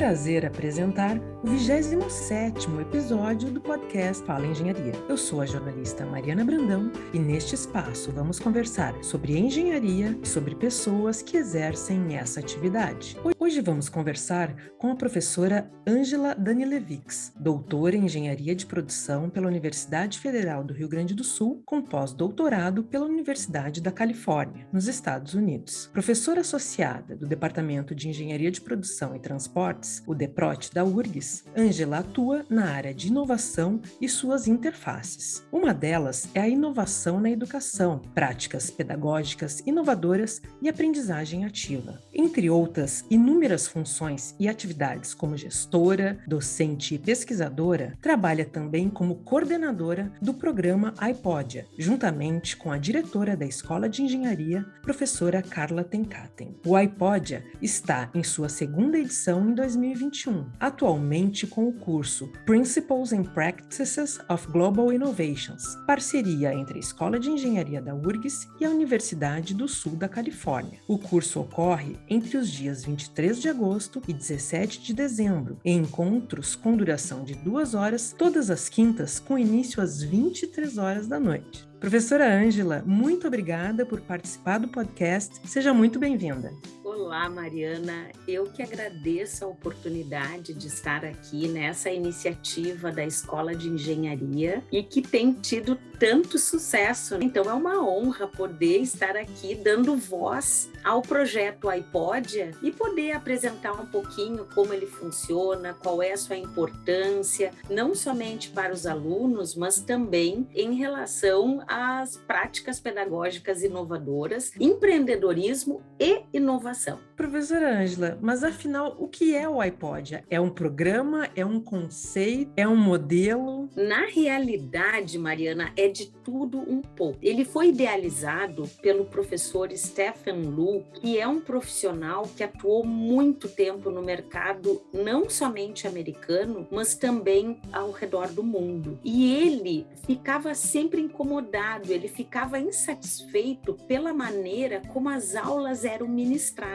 prazer apresentar o 27º episódio do podcast Fala Engenharia. Eu sou a jornalista Mariana Brandão e neste espaço vamos conversar sobre engenharia e sobre pessoas que exercem essa atividade. Hoje vamos conversar com a professora Ângela Danilevix, doutora em Engenharia de Produção pela Universidade Federal do Rio Grande do Sul, com pós-doutorado pela Universidade da Califórnia, nos Estados Unidos. Professora associada do Departamento de Engenharia de Produção e Transportes, o DEPROT da URGS, Ângela atua na área de inovação e suas interfaces. Uma delas é a inovação na educação, práticas pedagógicas inovadoras e aprendizagem ativa. Entre outras inúmeras funções e atividades como gestora, docente e pesquisadora, trabalha também como coordenadora do programa iPodia, juntamente com a diretora da Escola de Engenharia, professora Carla Tenkaten. O iPodia está em sua segunda edição em 2021, atualmente com o curso Principles and Practices of Global Innovations, parceria entre a Escola de Engenharia da URGS e a Universidade do Sul da Califórnia. O curso ocorre entre os dias 23 de agosto e 17 de dezembro, em encontros com duração de duas horas, todas as quintas, com início às 23 horas da noite. Professora Ângela, muito obrigada por participar do podcast. Seja muito bem-vinda. Olá, Mariana. Eu que agradeço a oportunidade de estar aqui nessa iniciativa da Escola de Engenharia e que tem tido tanto sucesso. Então é uma honra poder estar aqui dando voz ao projeto iPodia e poder apresentar um pouquinho como ele funciona, qual é a sua importância, não somente para os alunos, mas também em relação às práticas pedagógicas inovadoras, empreendedorismo e inovação. Professora Ângela, mas afinal, o que é o iPodia? É um programa? É um conceito? É um modelo? Na realidade, Mariana, é de tudo um pouco. Ele foi idealizado pelo professor Stephen Lu, que é um profissional que atuou muito tempo no mercado, não somente americano, mas também ao redor do mundo. E ele ficava sempre incomodado, ele ficava insatisfeito pela maneira como as aulas eram ministradas.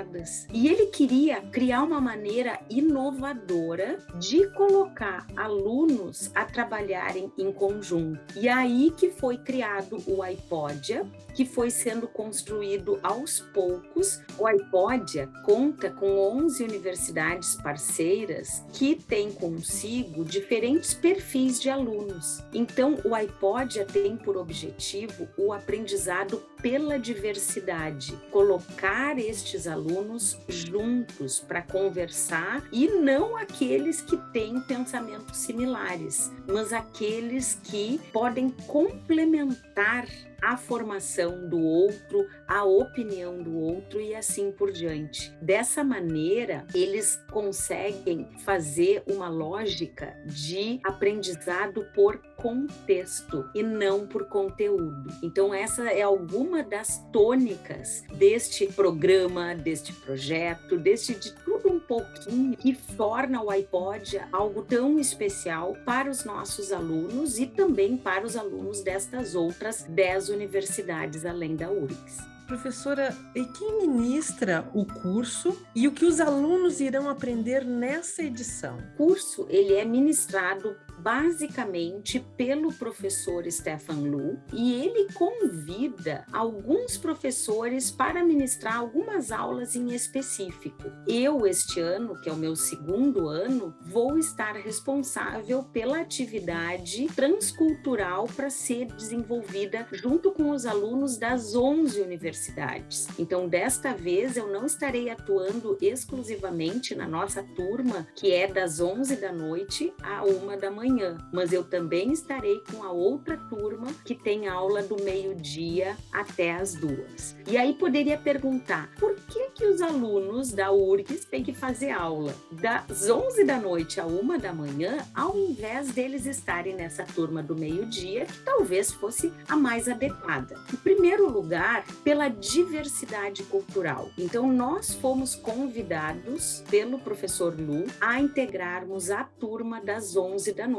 E ele queria criar uma maneira inovadora de colocar alunos a trabalharem em conjunto. E aí que foi criado o iPodia, que foi sendo construído aos poucos. O iPodia conta com 11 universidades parceiras que têm consigo diferentes perfis de alunos. Então, o iPodia tem por objetivo o aprendizado pela diversidade, colocar estes alunos juntos para conversar e não aqueles que têm pensamentos similares, mas aqueles que podem complementar a formação do outro, a opinião do outro e assim por diante. Dessa maneira, eles conseguem fazer uma lógica de aprendizado por contexto e não por conteúdo. Então, essa é alguma das tônicas deste programa, deste projeto, deste de tudo um pouquinho que torna o iPod algo tão especial para os nossos alunos e também para os alunos destas outras 10 universidades além da URGS. Professora, e quem ministra o curso e o que os alunos irão aprender nessa edição? O curso ele é ministrado basicamente pelo professor Stefan Lu e ele convida alguns professores para ministrar algumas aulas em específico. Eu, este ano, que é o meu segundo ano, vou estar responsável pela atividade transcultural para ser desenvolvida junto com os alunos das 11 universidades. Então, desta vez, eu não estarei atuando exclusivamente na nossa turma, que é das 11 da noite à 1 da manhã manhã, mas eu também estarei com a outra turma que tem aula do meio-dia até as duas. E aí poderia perguntar, por que que os alunos da URGS têm que fazer aula das 11 da noite a 1 da manhã, ao invés deles estarem nessa turma do meio-dia, que talvez fosse a mais adequada? Em primeiro lugar, pela diversidade cultural. Então, nós fomos convidados pelo professor Lu a integrarmos a turma das 11 da noite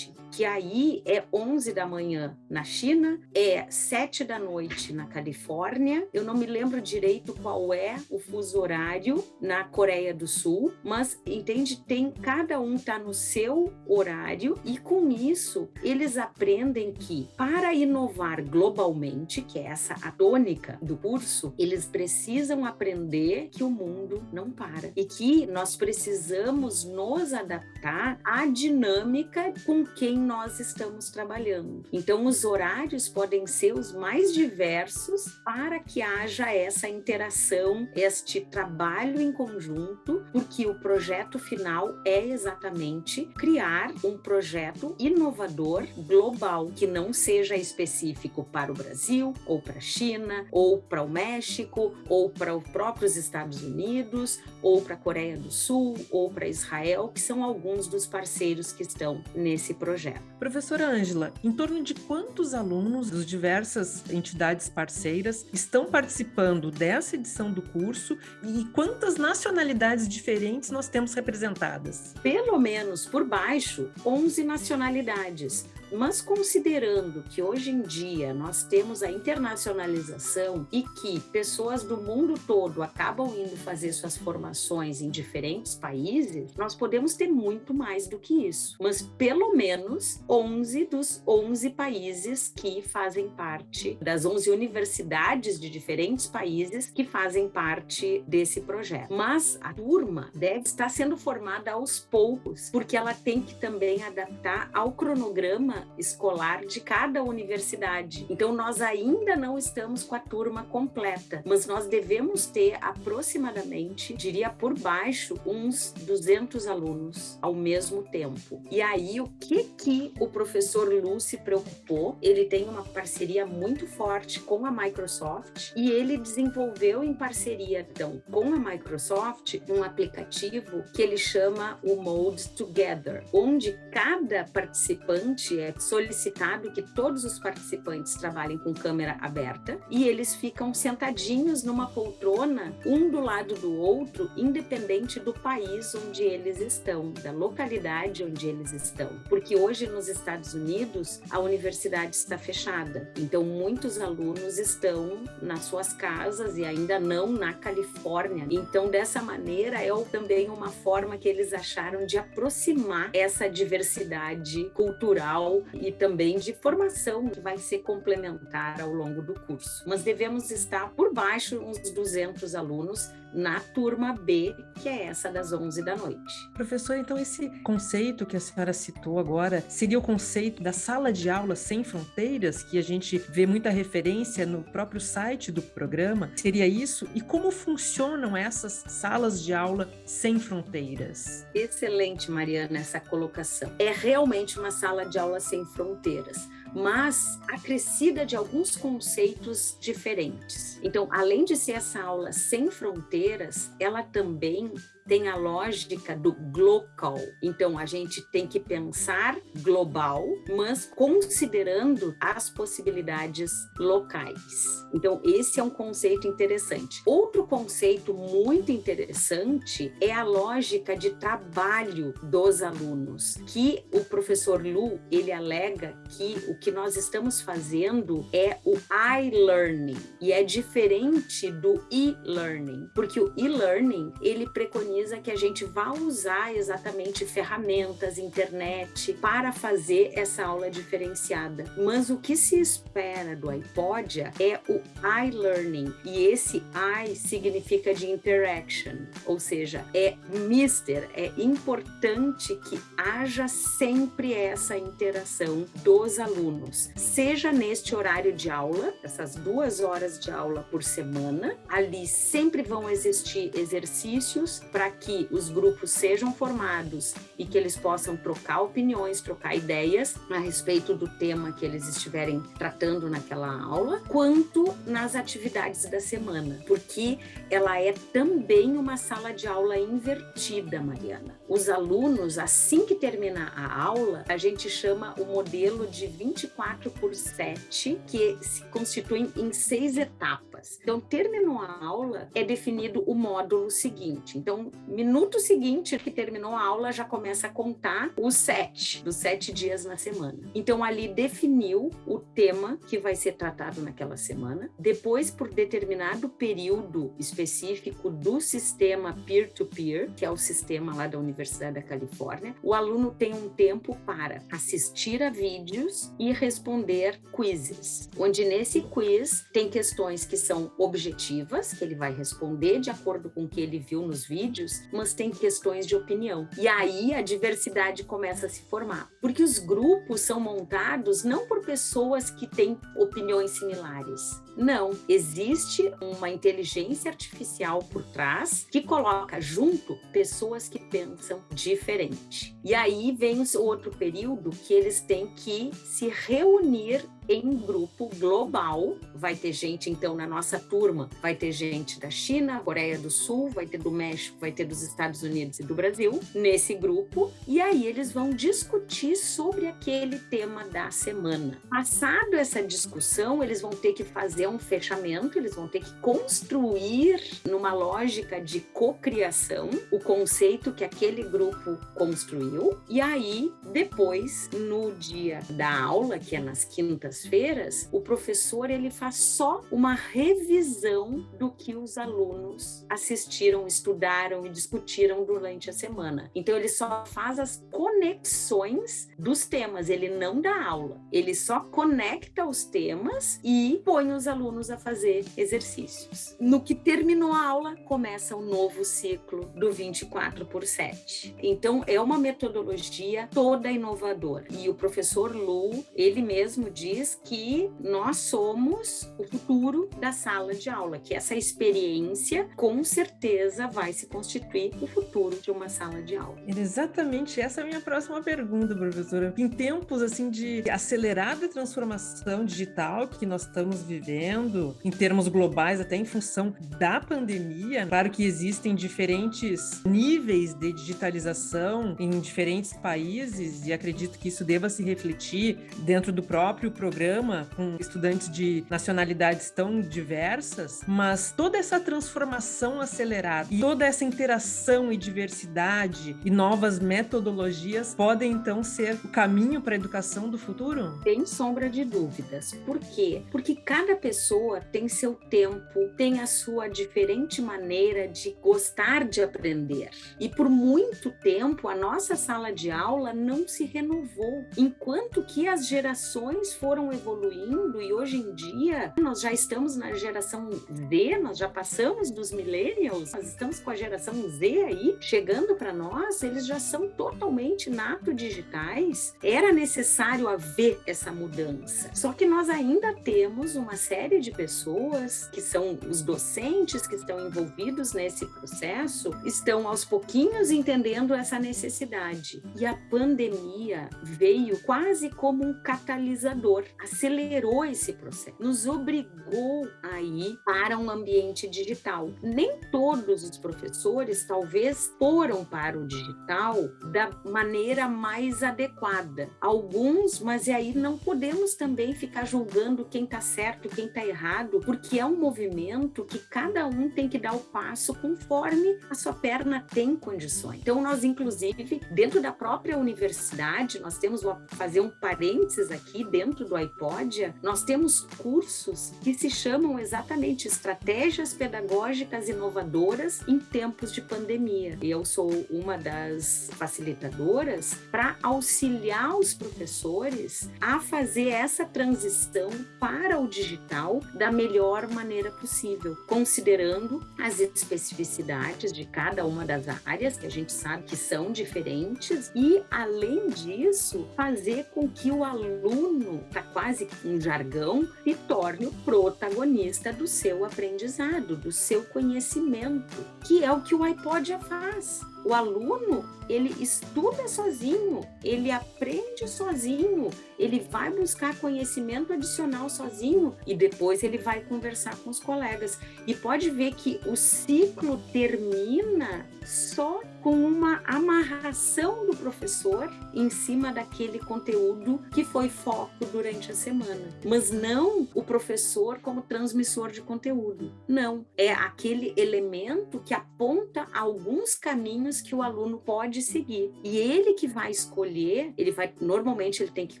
que aí é 11 da manhã na China, é 7 da noite na Califórnia. Eu não me lembro direito qual é o fuso horário na Coreia do Sul, mas entende, tem cada um tá no seu horário e com isso eles aprendem que para inovar globalmente, que é essa a tônica do curso, eles precisam aprender que o mundo não para e que nós precisamos nos adaptar à dinâmica com quem nós estamos trabalhando. Então, os horários podem ser os mais diversos para que haja essa interação, este trabalho em conjunto, porque o projeto final é exatamente criar um projeto inovador global que não seja específico para o Brasil, ou para a China, ou para o México, ou para os próprios Estados Unidos, ou para a Coreia do Sul, ou para Israel, que são alguns dos parceiros que estão nesse projeto. Professora Ângela, em torno de quantos alunos das diversas entidades parceiras estão participando dessa edição do curso e quantas nacionalidades diferentes nós temos representadas? Pelo menos por baixo, 11 nacionalidades. Mas considerando que hoje em dia nós temos a internacionalização e que pessoas do mundo todo acabam indo fazer suas formações em diferentes países, nós podemos ter muito mais do que isso. Mas pelo menos 11 dos 11 países que fazem parte, das 11 universidades de diferentes países que fazem parte desse projeto. Mas a turma deve estar sendo formada aos poucos, porque ela tem que também adaptar ao cronograma escolar de cada universidade. Então, nós ainda não estamos com a turma completa, mas nós devemos ter aproximadamente, diria por baixo, uns 200 alunos ao mesmo tempo. E aí, o que que o professor Lu se preocupou? Ele tem uma parceria muito forte com a Microsoft e ele desenvolveu em parceria, então, com a Microsoft, um aplicativo que ele chama o Mode Together, onde cada participante é solicitado que todos os participantes trabalhem com câmera aberta e eles ficam sentadinhos numa poltrona, um do lado do outro, independente do país onde eles estão, da localidade onde eles estão. Porque hoje nos Estados Unidos a universidade está fechada, então muitos alunos estão nas suas casas e ainda não na Califórnia. Então, dessa maneira, é também uma forma que eles acharam de aproximar essa diversidade cultural e também de formação que vai ser complementar ao longo do curso. Mas devemos estar por baixo uns 200 alunos na turma B, que é essa das 11 da noite. Professor, então esse conceito que a senhora citou agora seria o conceito da sala de aula sem fronteiras, que a gente vê muita referência no próprio site do programa? Seria isso? E como funcionam essas salas de aula sem fronteiras? Excelente, Mariana, essa colocação. É realmente uma sala de aula sem fronteiras mas acrescida de alguns conceitos diferentes. Então, além de ser essa aula sem fronteiras, ela também tem a lógica do global. Então, a gente tem que pensar global, mas considerando as possibilidades locais. Então, esse é um conceito interessante. Outro conceito muito interessante é a lógica de trabalho dos alunos, que o professor Lu, ele alega que o que nós estamos fazendo é o i-learning, e é diferente do e-learning, porque o e-learning, ele preconiza preconiza que a gente vá usar exatamente ferramentas, internet, para fazer essa aula diferenciada. Mas o que se espera do iPodia é o iLearning, e esse I significa de interaction, ou seja, é mister, é importante que haja sempre essa interação dos alunos, seja neste horário de aula, essas duas horas de aula por semana, ali sempre vão existir exercícios para para que os grupos sejam formados e que eles possam trocar opiniões, trocar ideias a respeito do tema que eles estiverem tratando naquela aula, quanto nas atividades da semana, porque ela é também uma sala de aula invertida, Mariana. Os alunos, assim que termina a aula, a gente chama o modelo de 24 por 7, que se constitui em seis etapas. Faz. Então, terminou a aula, é definido o módulo seguinte. Então, minuto seguinte que terminou a aula, já começa a contar os sete, dos sete dias na semana. Então, ali definiu o tema que vai ser tratado naquela semana. Depois, por determinado período específico do sistema peer-to-peer, -peer, que é o sistema lá da Universidade da Califórnia, o aluno tem um tempo para assistir a vídeos e responder quizzes, onde nesse quiz tem questões que são objetivas, que ele vai responder de acordo com o que ele viu nos vídeos, mas tem questões de opinião. E aí a diversidade começa a se formar, porque os grupos são montados não por pessoas que têm opiniões similares. Não, existe uma inteligência artificial por trás que coloca junto pessoas que pensam diferente. E aí vem o outro período que eles têm que se reunir em grupo global. Vai ter gente, então, na nossa turma, vai ter gente da China, Coreia do Sul, vai ter do México, vai ter dos Estados Unidos e do Brasil, nesse grupo. E aí eles vão discutir sobre aquele tema da semana. Passado essa discussão, eles vão ter que fazer um fechamento, eles vão ter que construir, numa lógica de cocriação, o conceito que aquele grupo construiu. E aí, depois, no dia da aula, que é nas quintas feiras o professor ele faz só uma revisão do que os alunos assistiram, estudaram e discutiram durante a semana. Então ele só faz as conexões dos temas, ele não dá aula. Ele só conecta os temas e põe os alunos a fazer exercícios. No que terminou a aula, começa um novo ciclo do 24 por 7. Então é uma metodologia toda inovadora. E o professor Lu, ele mesmo diz diz que nós somos o futuro da sala de aula, que essa experiência com certeza vai se constituir o futuro de uma sala de aula. Exatamente, essa é a minha próxima pergunta, professora. Em tempos assim de acelerada transformação digital que nós estamos vivendo, em termos globais, até em função da pandemia, claro que existem diferentes níveis de digitalização em diferentes países e acredito que isso deva se refletir dentro do próprio programa programa com estudantes de nacionalidades tão diversas, mas toda essa transformação acelerada e toda essa interação e diversidade e novas metodologias podem então ser o caminho para a educação do futuro? Sem sombra de dúvidas. Por quê? Porque cada pessoa tem seu tempo, tem a sua diferente maneira de gostar de aprender. E por muito tempo a nossa sala de aula não se renovou, enquanto que as gerações foram foram evoluindo e hoje em dia nós já estamos na geração Z, nós já passamos dos millennials, nós estamos com a geração Z aí chegando para nós, eles já são totalmente nato digitais. Era necessário haver essa mudança. Só que nós ainda temos uma série de pessoas que são os docentes que estão envolvidos nesse processo, estão aos pouquinhos entendendo essa necessidade. E a pandemia veio quase como um catalisador acelerou esse processo, nos obrigou a ir para um ambiente digital. Nem todos os professores, talvez, foram para o digital da maneira mais adequada. Alguns, mas aí não podemos também ficar julgando quem está certo, quem está errado, porque é um movimento que cada um tem que dar o passo conforme a sua perna tem condições. Então, nós, inclusive, dentro da própria universidade, nós temos, vou fazer um parênteses aqui, dentro do iPodia, nós temos cursos que se chamam exatamente Estratégias Pedagógicas Inovadoras em Tempos de Pandemia. Eu sou uma das facilitadoras para auxiliar os professores a fazer essa transição para o digital da melhor maneira possível, considerando as especificidades de cada uma das áreas, que a gente sabe que são diferentes, e, além disso, fazer com que o aluno, quase um jargão, se torne o protagonista do seu aprendizado, do seu conhecimento, que é o que o iPod já faz. O aluno, ele estuda sozinho, ele aprende sozinho, ele vai buscar conhecimento adicional sozinho e depois ele vai conversar com os colegas. E pode ver que o ciclo termina só com uma amarração do professor em cima daquele conteúdo que foi foco durante a semana. Mas não o professor como transmissor de conteúdo. Não. É aquele elemento que aponta alguns caminhos que o aluno pode seguir. E ele que vai escolher, ele vai, normalmente ele tem que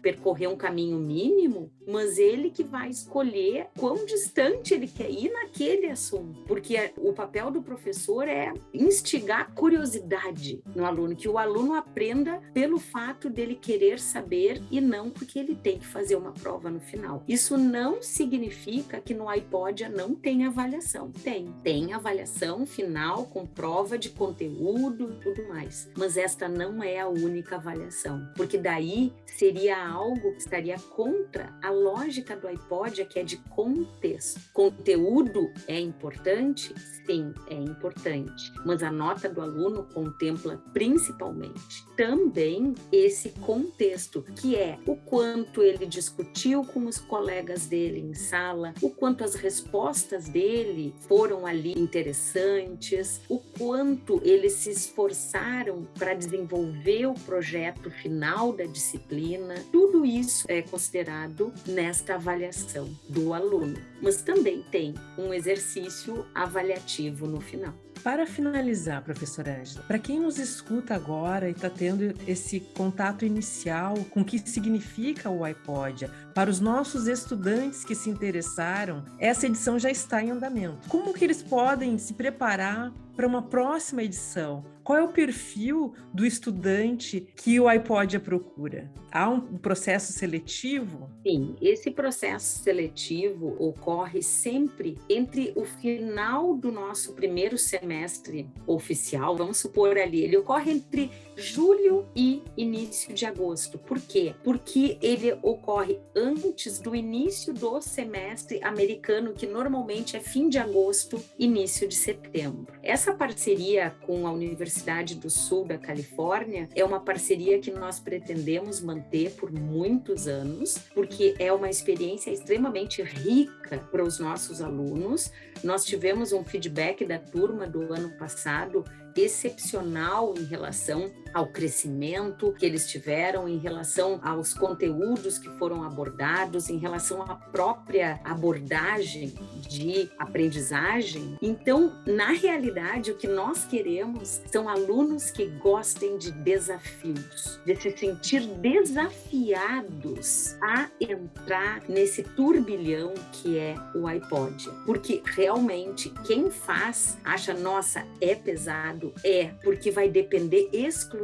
percorrer um caminho mínimo, mas ele que vai escolher quão distante ele quer ir naquele assunto. Porque o papel do professor é instigar curiosidade no aluno, que o aluno aprenda pelo fato dele querer saber e não porque ele tem que fazer uma prova no final. Isso não significa que no iPod não tem avaliação. Tem. Tem avaliação final com prova de conteúdo e tudo mais. Mas esta não é a única avaliação, porque daí seria algo que estaria contra a lógica do iPod, que é de contexto. Conteúdo é importante? Sim, é importante. Mas a nota do aluno contempla principalmente também esse contexto, que é o quanto ele discutiu com os colegas dele em sala, o quanto as respostas dele foram ali interessantes, o quanto eles se esforçaram para desenvolver o projeto final da disciplina. Tudo isso é considerado nesta avaliação do aluno. Mas também tem um exercício avaliativo no final. Para finalizar, professora Ângela, para quem nos escuta agora e está tendo esse contato inicial com o que significa o iPod, para os nossos estudantes que se interessaram, essa edição já está em andamento. Como que eles podem se preparar para uma próxima edição? Qual é o perfil do estudante que o iPod procura? Há um processo seletivo? Sim, esse processo seletivo ocorre sempre entre o final do nosso primeiro semestre oficial, vamos supor ali, ele ocorre entre julho e início de agosto. Por quê? Porque ele ocorre antes do início do semestre americano, que normalmente é fim de agosto, início de setembro. Essa parceria com a Universidade do Sul da Califórnia é uma parceria que nós pretendemos manter por muitos anos, porque é uma experiência extremamente rica para os nossos alunos. Nós tivemos um feedback da turma do ano passado excepcional em relação ao crescimento que eles tiveram, em relação aos conteúdos que foram abordados, em relação à própria abordagem de aprendizagem. Então, na realidade, o que nós queremos são alunos que gostem de desafios, de se sentir desafiados a entrar nesse turbilhão que é o iPod. Porque realmente quem faz acha, nossa, é pesado é porque vai depender exclusivamente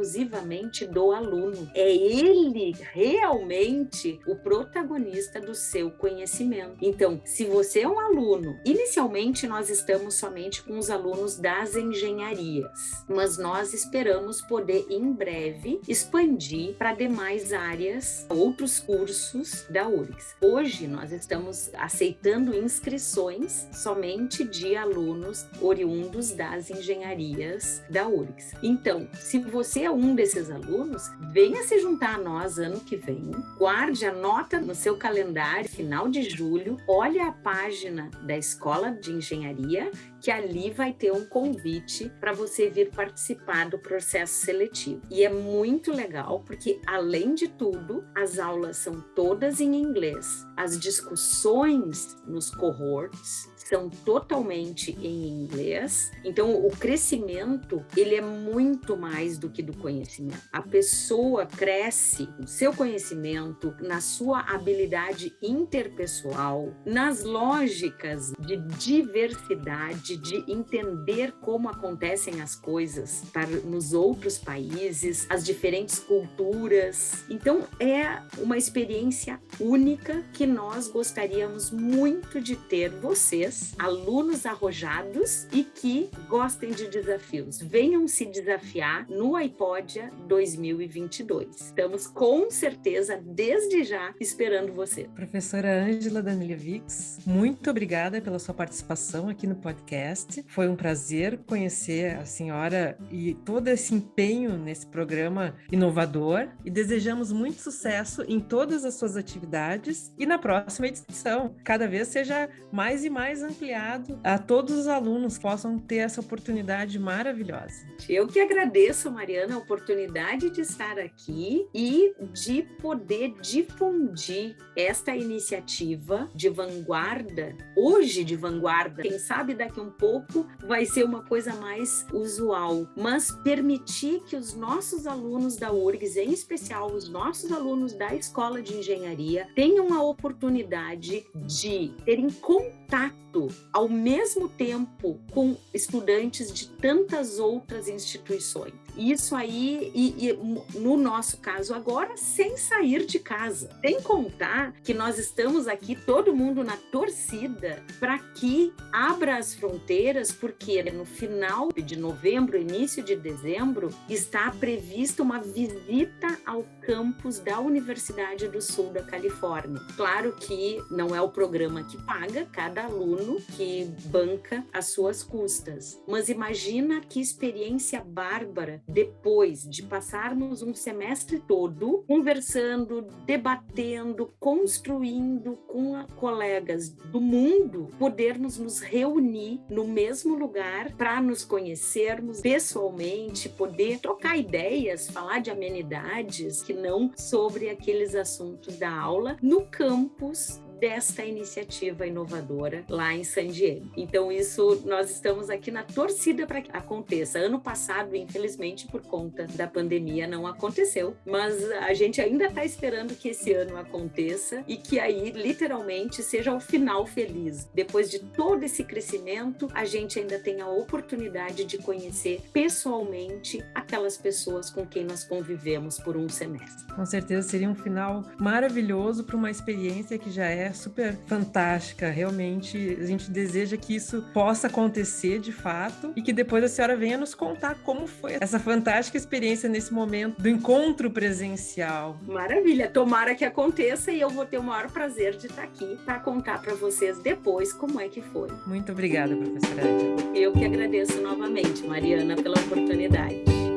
do aluno. É ele realmente o protagonista do seu conhecimento. Então, se você é um aluno, inicialmente nós estamos somente com os alunos das engenharias, mas nós esperamos poder em breve expandir para demais áreas, outros cursos da URGS. Hoje nós estamos aceitando inscrições somente de alunos oriundos das engenharias da URGS. Então, se você é um desses alunos, venha se juntar a nós ano que vem, guarde, anota no seu calendário, final de julho, olhe a página da Escola de Engenharia que ali vai ter um convite para você vir participar do processo seletivo. E é muito legal porque, além de tudo, as aulas são todas em inglês. As discussões nos cohorts são totalmente em inglês. Então, o crescimento, ele é muito mais do que do conhecimento. A pessoa cresce no seu conhecimento, na sua habilidade interpessoal, nas lógicas de diversidade, de entender como acontecem as coisas nos outros países, as diferentes culturas. Então, é uma experiência única que nós gostaríamos muito de ter vocês alunos arrojados e que gostem de desafios. Venham se desafiar no iPodia 2022. Estamos com certeza, desde já, esperando você. Professora Ângela Danilevix, muito obrigada pela sua participação aqui no podcast. Foi um prazer conhecer a senhora e todo esse empenho nesse programa inovador e desejamos muito sucesso em todas as suas atividades e na próxima edição, cada vez seja mais e mais ampliado a todos os alunos possam ter essa oportunidade maravilhosa. Eu que agradeço, Mariana, a oportunidade de estar aqui e de poder difundir esta iniciativa de vanguarda, hoje de vanguarda, quem sabe daqui um pouco vai ser uma coisa mais usual, mas permitir que os nossos alunos da URGS, em especial os nossos alunos da Escola de Engenharia, tenham a oportunidade de terem contato ao mesmo tempo com estudantes de tantas outras instituições. Isso aí, e, e, no nosso caso agora, sem sair de casa. Sem contar que nós estamos aqui, todo mundo na torcida, para que abra as fronteiras, porque no final de novembro, início de dezembro, está prevista uma visita ao campus da Universidade do Sul da Califórnia. Claro que não é o programa que paga, cada aluno que banca as suas custas. Mas imagina que experiência bárbara depois de passarmos um semestre todo conversando, debatendo, construindo com colegas do mundo, podermos nos reunir no mesmo lugar para nos conhecermos pessoalmente, poder trocar ideias, falar de amenidades que não sobre aqueles assuntos da aula no campus desta iniciativa inovadora lá em San Diego. Então, isso nós estamos aqui na torcida para que aconteça. Ano passado, infelizmente, por conta da pandemia, não aconteceu, mas a gente ainda está esperando que esse ano aconteça e que aí, literalmente, seja o final feliz. Depois de todo esse crescimento, a gente ainda tem a oportunidade de conhecer pessoalmente aquelas pessoas com quem nós convivemos por um semestre. Com certeza seria um final maravilhoso para uma experiência que já é super fantástica. Realmente, a gente deseja que isso possa acontecer de fato e que depois a senhora venha nos contar como foi essa fantástica experiência nesse momento do encontro presencial. Maravilha, tomara que aconteça e eu vou ter o maior prazer de estar aqui para contar para vocês depois como é que foi. Muito obrigada, professora. Eu que agradeço novamente, Mariana, pela oportunidade.